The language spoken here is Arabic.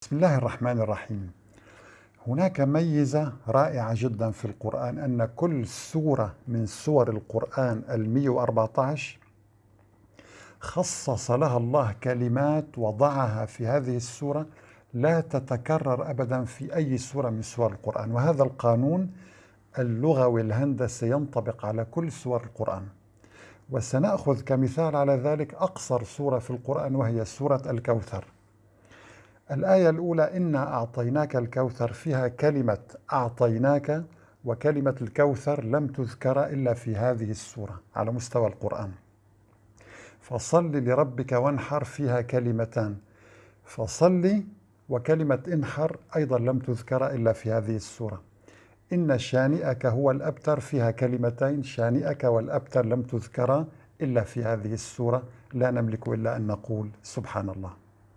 بسم الله الرحمن الرحيم. هناك ميزة رائعة جدا في القرآن أن كل سورة من سور القرآن المية وأربعة خصص لها الله كلمات وضعها في هذه السورة لا تتكرر أبدا في أي سورة من سور القرآن. وهذا القانون اللغوي الهندسي ينطبق على كل سور القرآن. وسنأخذ كمثال على ذلك أقصر سورة في القرآن وهي سورة الكوثر. الآية الأولى إنا أعطيناك الكوثر فيها كلمة أعطيناك وكلمة الكوثر لم تذكر إلا في هذه السورة على مستوى القرآن. فصل لربك وانحر فيها كلمتان. فصل وكلمة انحر أيضا لم تذكر إلا في هذه السورة. إن شانئك هو الأبتر فيها كلمتين. شانئك والأبتر لم تذكر إلا في هذه السورة. لا نملك إلا أن نقول سبحان الله.